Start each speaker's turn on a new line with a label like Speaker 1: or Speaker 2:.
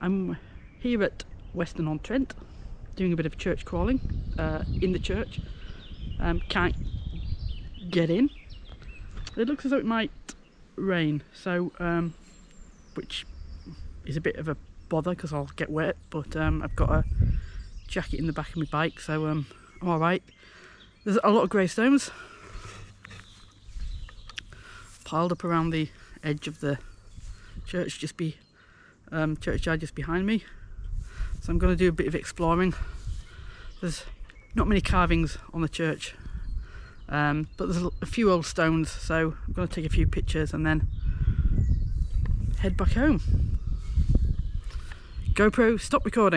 Speaker 1: I'm here at Weston-on-Trent doing a bit of church crawling uh, in the church. Um, can't get in. It looks as though it might rain, so um, which is a bit of a bother because I'll get wet. But um, I've got a jacket in the back of my bike, so um, I'm all right. There's a lot of gravestones piled up around the edge of the church just be um, churchyard just behind me. So I'm going to do a bit of exploring. There's not many carvings on the church um, but there's a few old stones so I'm going to take a few pictures and then head back home. GoPro stop recording